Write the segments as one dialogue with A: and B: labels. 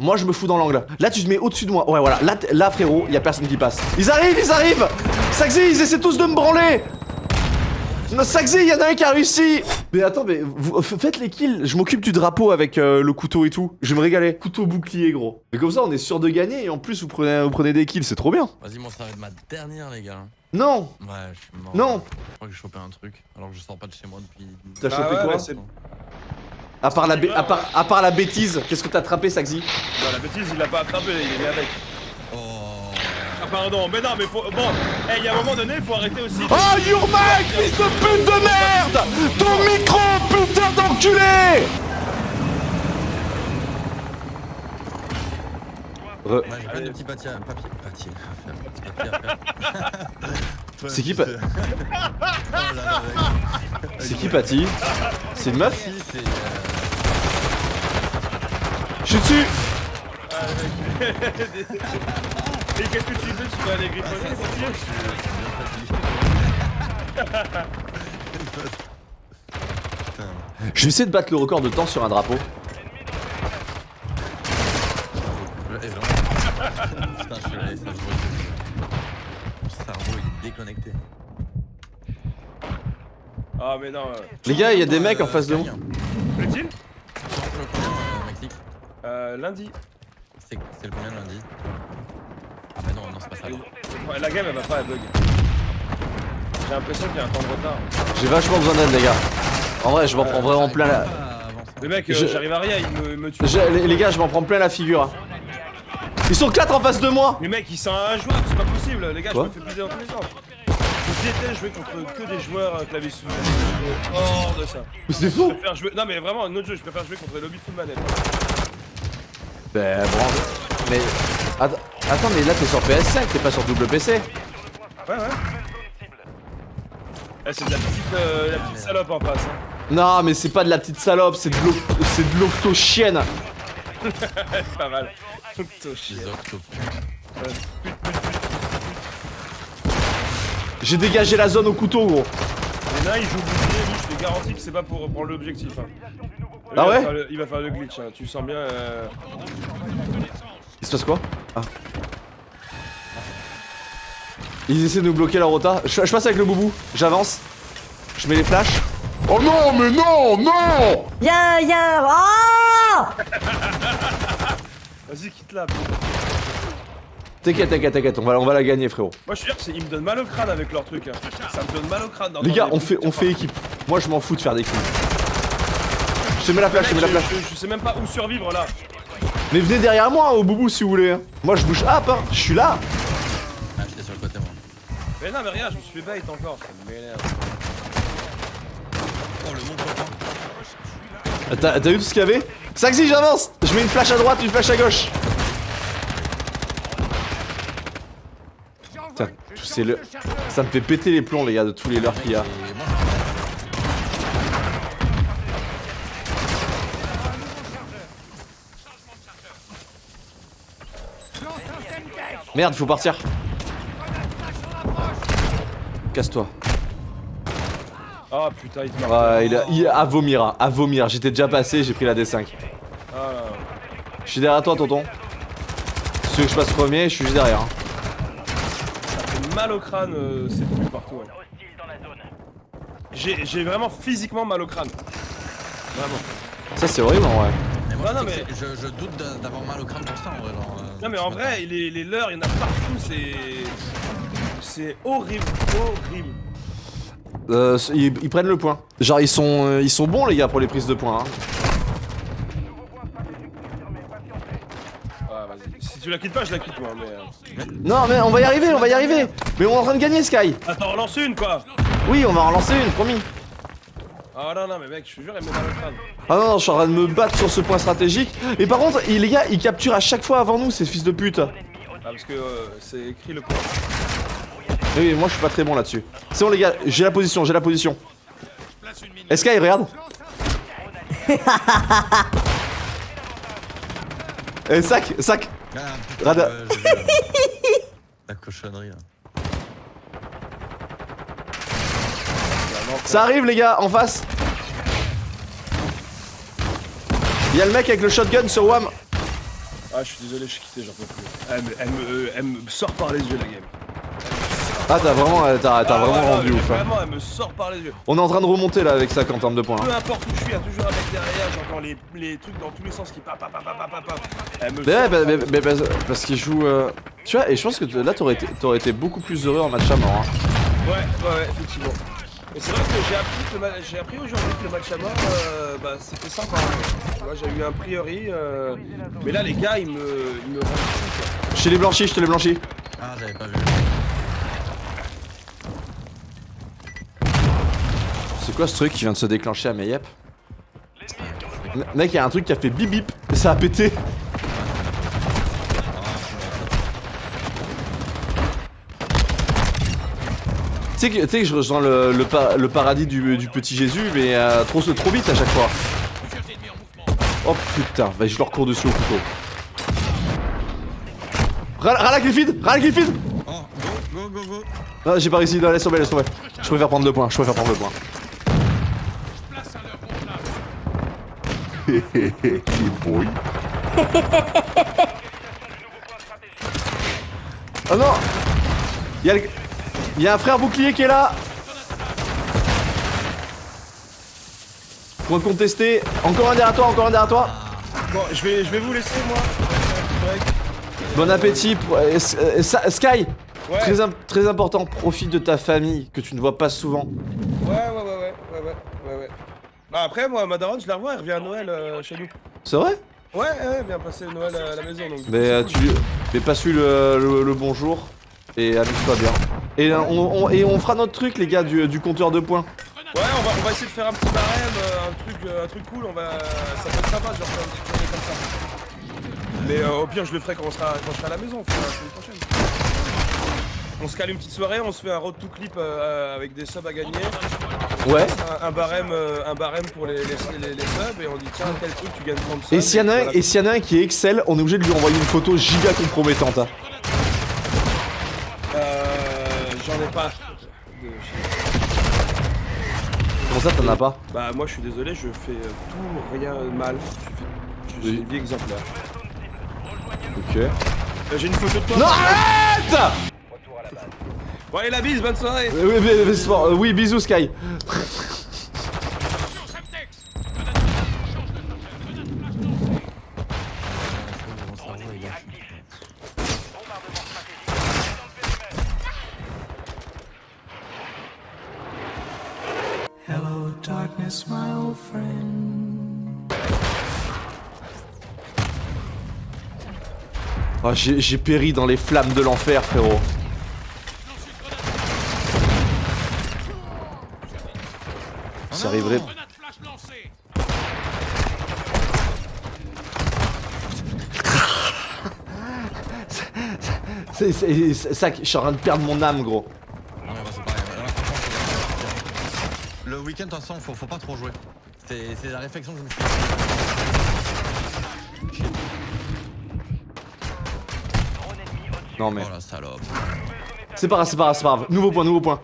A: Moi je me fous dans l'angle. Là tu te mets au-dessus de moi. Ouais voilà, là, frérot, y a personne qui passe. Ils arrivent, ils arrivent Saxy, ils essaient tous de me branler non, Saxy, y en a un qui a réussi Mais attends, mais vous, f- faites les kills, je m'occupe du drapeau avec euh, le couteau et tout. Je vais me régaler. Couteau bouclier, gros. Mais comme ça, on est sûr de gagner et en plus, vous prenez, vous prenez des kills, c'est trop bien.
B: Vas-y, moi ça va être ma dernière, les gars.
A: Non
B: Ouais, je suis mort.
A: Non
B: Je crois que j'ai chopé un truc, alors que je sors pas de chez moi depuis.
A: T'as
C: Bah
A: chopé
C: ouais,
A: quoi
C: c'est-
A: à part, la à, part, à part la bêtise, qu'est-ce que t'as attrapé, Saxy
C: Non, la bêtise, il l'a pas attrapé, il est avec.
B: Oh.
C: Ah, pardon, mais non, mais faut. Bon, eh, il y a un moment donné, il faut arrêter aussi. de-
A: Oh, your mic, fils de pute de merde Ton micro, putain d'enculé Re-
B: Ouais, j'ai plein de petits papiers, papier, papier, papier
A: C'est qui,
B: tu
A: pa-
B: sais. Oh.
A: C'est qui, Patty? C'est une meuf?
B: Euh,
A: Je suis dessus
C: Et qu'est-ce que tu fais Tu vas aller griffonner c'est
B: bien. Putain.
A: Je vais essayer de battre le record de temps sur un drapeau.
B: Putain, je suis là, Mon cerveau il est déconnecté.
C: Ah, mais non. euh,
A: Les gars, il y a des mecs en face de
B: moi.
C: Euh, lundi.
B: C'est le combien lundi? Ah bah non, non, c'est pas ça.
C: Ouais, La game, elle va pas, elle bug. J'ai l'impression qu'il y a un temps de retard.
A: J'ai vachement besoin d'aide, les gars. En vrai, je m'en prends vraiment plein la...
C: Le mec, euh,
A: Je-
C: j'arrive à rien, il me, il me tue.
A: Je- les, les gars, je m'en prends plein la figure. hein. Ils sont quatre en face de moi
C: Mais mec, ils sont injouables, c'est pas possible. Les gars,
A: Quoi
C: je me fais bliser dans tous les sens. Je déteste jouer contre que des joueurs euh, clavier souris. Hors de ça.
A: Mais c'est
C: Je préfère jouer. Non, mais vraiment, un autre jeu, je préfère jouer contre les lobby full manette.
A: Ben, bon... Mais... Attends, attends, mais là, t'es sur PS5, t'es pas sur double PC.
C: Ouais, ouais. Eh, c'est de la petite, euh, la petite salope en face. Hein.
A: Non, mais c'est pas de la petite salope, c'est de l'o- c'est de l'octo-chienne.
C: Pas mal.
A: J'ai dégagé la zone au couteau, gros.
C: Les nains, ils jouent bouclier, lui, je te garantis que c'est pas pour prendre l'objectif. Hein.
A: Ah
C: il
A: ouais
C: le- Il va faire le glitch, hein. tu sens bien. Euh...
A: Il se passe quoi Ah. Ils essaient de nous bloquer la rota. Je, je passe avec le boubou, j'avance. Je mets les flashs.
D: Oh non, mais non, non
E: Y'a, y'a, ah
C: Vas-y, quitte là.
A: T'inquiète, t'inquiète, t'inquiète, on va, on va la gagner, frérot.
C: Moi, je suis sûr ils me donnent mal au crâne avec leur truc. Hein. Ça me donne mal au crâne.
A: Les
C: d'entendre
A: gars, on fait, on fait équipe. Moi, je m'en fous de faire des kills. Je te mets la flash, je te mets la flash.
C: je, je- je sais même pas où survivre là.
A: Mais venez derrière moi, au boubou, si vous voulez. hein. Moi, je bouge up, hein. Je suis là.
B: Ah, j'étais sur le côté, moi.
C: Mais non, mais regarde, je me suis fait bait encore. Ça m'énerve.
B: Oh, le monde
A: Ah, T'as t'as vu tout ce qu'il y avait? Saxy, j'avance Je mets une flash à droite, une flash à gauche. Putain, c'est le... Ça me fait péter les plombs, les gars, de tous les leurres qu'il y a. Merde, faut partir. Casse-toi.
C: Ah putain, il te marque.
A: Ouais, il a, il a à vomir, hein, à vomir. J'étais déjà passé, j'ai pris la D5.
C: Ah.
A: Je suis derrière toi, tonton. Si tu veux que je passe premier, je suis juste derrière. hein.
C: ça fait mal au crâne, euh, c'est plus partout. hein. J'ai j'ai vraiment physiquement mal au crâne. Vraiment.
A: Ça, c'est horrible, en vrai.
B: mais moi,
C: Non, mais-
B: je, je doute d'a- d'avoir mal au crâne pour ça, en vrai. Genre, euh,
C: Non, mais en vrai, les, les leurs, il y en a partout, c'est. C'est horrible, horrible.
A: Euh, ils, ils prennent le point. Genre, ils sont, euh, ils sont bons, les gars, pour les prises de points. hein.
C: Ah. Si tu la quittes pas, je la quitte moi, mais. euh.
A: Non, mais on va y arriver, on va y arriver. Mais on est en train de gagner, Sky.
C: Attends, relance une quoi
A: Oui, on va en relancer une, promis.
C: Ah non, non, mais mec, je te jure, elle me met mal au crâne.
A: Ah non, non, je suis en train de me battre sur ce point stratégique. Et par contre, il- les gars, ils capturent à chaque fois avant nous, ces fils de pute.
C: Ah, parce que euh, c'est écrit le point.
A: Oui, moi je suis pas très bon là-dessus. C'est bon, les gars, j'ai la position, j'ai la position. Sky, regarde. Eh, sac, sac.
B: Ah, putain,
A: Rada-.
B: La cochonnerie, là.
A: Ça arrive, les gars, en face. Il y a le mec avec le shotgun sur WAM.
C: Ah, je suis désolé, je suis quitté, j'en peux plus. Elle me, elle, me, elle me sort par les yeux, la game.
A: Ah, t'as vraiment, euh, t'as
C: Ah,
A: vraiment
C: ouais,
A: rendu ouf. hein.
C: Vraiment, elle me sort par les yeux.
A: On est en train de remonter là avec ça en termes de points.
C: Peu
A: hein.
C: importe où je suis, il y a toujours un mec derrière, j'entends les, les trucs dans tous les sens qui pa pa pa pa pa pa pa. Elle me
A: Mais ouais,
C: sort
A: bah, mais- mais parce, parce qu'il joue. euh, Tu vois, et je pense que là t'aurais été, été beaucoup plus heureux en match à mort. hein.
C: Ouais, ouais, ouais, effectivement. Mais c'est vrai que j'ai appris, j'ai aujourd'hui que le match à mort, euh, bah, c'était sympa. Tu vois, j'ai eu un priori, euh, mais là les gars, ils me, ils me rendent fou, quoi.
A: Je te l'ai blanchi, je te l'ai blanchi.
B: Ah, j'avais pas vu.
A: C'est quoi ce truc qui vient de se déclencher à Mayep? M- Mec, il y a un truc qui a fait bip bip et ça a pété. Tu sais que je rejoins le, le, pa- le paradis du, du petit Jésus, mais euh, trop, trop vite à chaque fois. Oh putain, vas-y, je leur cours dessus au couteau. Ral- Rala Griffith Rala Griffith
B: Oh, go, go, go.
A: Non, j'ai pas réussi, non, laisse tomber, laisse tomber. Je préfère prendre le point, je préfère prendre le point.
D: boy.
A: Oh non Y'a le... y a un frère bouclier qui est là Point contesté. Encore un derrière toi, encore un derrière toi.
C: Bon, je vais, je vais vous laisser, moi.
A: Bon appétit. euh, euh, Sky
C: Ouais,
A: très, très important, profite de ta famille que tu ne vois pas souvent.
C: ouais, ouais, ouais, ouais, ouais, ouais, ouais. Bah après, moi, ma daronne, je la revois, elle revient à Noël euh, chez nous.
A: C'est vrai?
C: Ouais, ouais, elle vient passer Noël à la maison, donc.
A: Mais euh, tu mais lui le, le- le bonjour et amuse-toi bien. Et, euh, on, on- et on fera notre truc les gars du, du compteur de points.
C: Ouais, on va, on va essayer de faire un petit barème, euh, un truc, euh, un truc cool, on va, ça peut être sympa, genre faire un petit tournée comme ça. Mais euh, au pire, je le ferai quand, on sera, quand je serai à la maison, la semaine prochaine. On se cale une petite soirée, on se fait un road to clip euh, avec des subs à gagner,
A: Ouais.
C: un, un barème, euh, un barème pour les, les, les- les subs et on dit tiens tel truc tu gagnes 30 subs.
A: Et s'il y en a un,
C: voilà.
A: et s'il y en a un qui excelle, on est obligé de lui envoyer une photo giga compromettante. hein.
C: Euh, j'en ai pas. de-
A: Comment ça t'en as pas
C: Bah moi je suis désolé, je fais euh, tout rien mal. Je fais- je- une vie exemplaire.
A: Ok.
C: Euh, J'ai une photo de toi.
A: Non arrête
C: Bon allez la bise, bonne soirée
A: oui, c'est bon, euh, oui, bisous Sky. Oh, j'ai péri dans les flammes de l'enfer, frérot. Ça arriverait. C'est ça que je suis en train de perdre mon âme, gros.
B: Non, mais bah, c'est pareil. Le week-end, de toute façon, faut, faut pas trop jouer. C'est c'est la réflexion que je me suis
A: Non mais.
B: Oh la salope.
A: C'est pas grave, c'est pas grave, c'est pas grave. Nouveau point, nouveau point.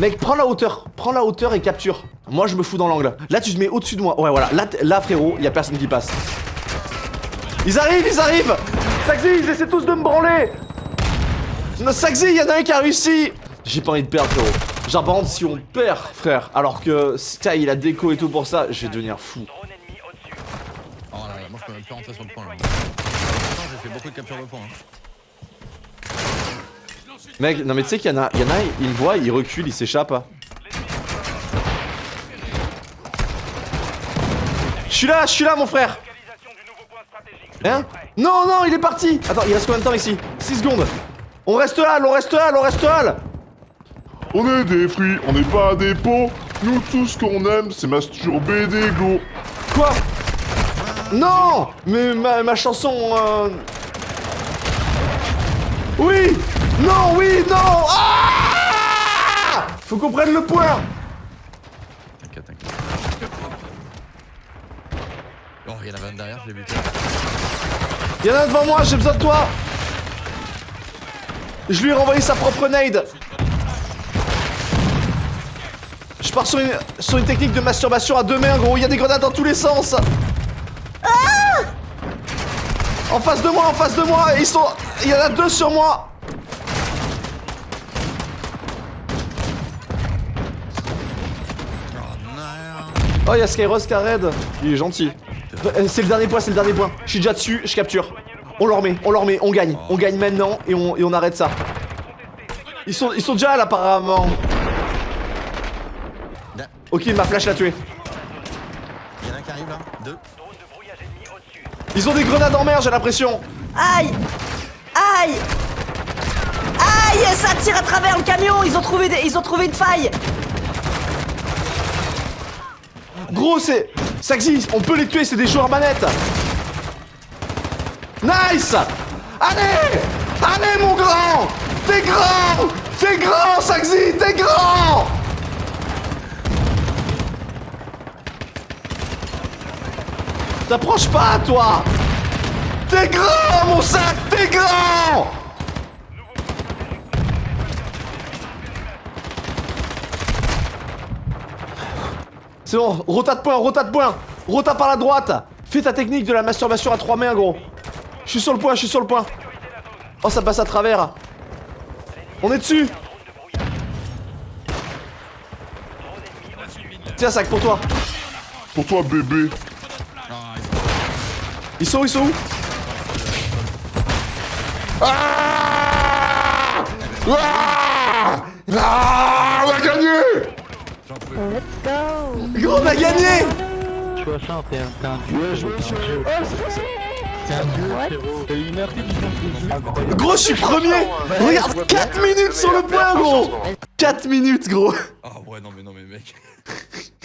A: Mec, prends la hauteur, prends la hauteur et capture. Moi, je me fous dans l'angle. Là, tu te mets au-dessus de moi. Ouais, voilà. Là, là frérot, y a personne qui passe. Ils arrivent, ils arrivent Saxy, ils essaient tous de me branler Non, Saxy, y en a un qui a réussi J'ai pas envie de perdre, frérot. Genre, par contre, si on perd, frère, alors que Sky, il a déco et tout pour ça, je vais devenir fou.
B: Oh là là, moi je peux même plus rentrer sur le point là. J'ai fait beaucoup de capture de points. hein.
A: Mec, non mais tu sais qu'il y en a, il y en a, il me voit, il recule, il s'échappe. hein. Je suis là, je suis là mon frère Hein? Non, non, il est parti Attends, il reste combien de temps ici? 6 secondes On reste là, on reste là, on reste là
D: On est des fruits, on n'est pas des pots. Nous, tout ce qu'on aime, c'est masturber des glos.
A: Quoi? Non Mais ma, ma chanson... euh, Oui Non, oui, non. Ah Faut qu'on prenne le point.
B: T'inquiète, t'inquiète. Oh, il y en avait un derrière, je l'ai buté.
A: Y'en a un devant moi, j'ai besoin de toi. Je lui ai renvoyé sa propre nade. Je pars sur une, sur une technique de masturbation à deux mains, gros, il y a des grenades dans tous les sens. En face de moi, en face de moi Ils sont... Il y en a deux sur moi
B: Oh non
A: Oh, il y a Skyros qui a raid. Il est gentil. Euh, C'est le dernier point, c'est le dernier point. Je suis déjà dessus, je capture. On leur met, on leur met, on gagne. On gagne maintenant et on, et on arrête ça. Ils sont, ils sont déjà là apparemment. Ok, ma flash l'a tué.
B: Il y en a un qui arrive là. Deux.
A: Ils ont des grenades en mer, j'ai l'impression.
E: Aïe Aïe Aïe Ça tire à travers le camion Ils ont trouvé, des- ils ont trouvé une faille
A: Gros, c'est. Saxy, on peut les tuer, c'est des joueurs manettes. Nice Allez Allez, mon grand T'es grand T'es grand, Saxy T'es grand T'approches pas, toi T'es grand, mon sac T'es grand C'est bon, rota de point, rota de point. Rota par la droite. Fais ta technique de la masturbation à trois mains, gros. Je suis sur le point, je suis sur le point. Oh, ça passe à travers. On est dessus. Tiens, sac pour toi.
D: Pour toi, bébé.
B: Ils sont-
A: Ils sont où, ils sont où?
D: Ah! Ah! Ah! On a gagné
B: J'en peux.
A: Gros, on a gagné. Gros, je suis premier. Regarde, 4 minutes sur le point, gros. 4 minutes, gros.
B: Ah ouais, non mais non mais mec.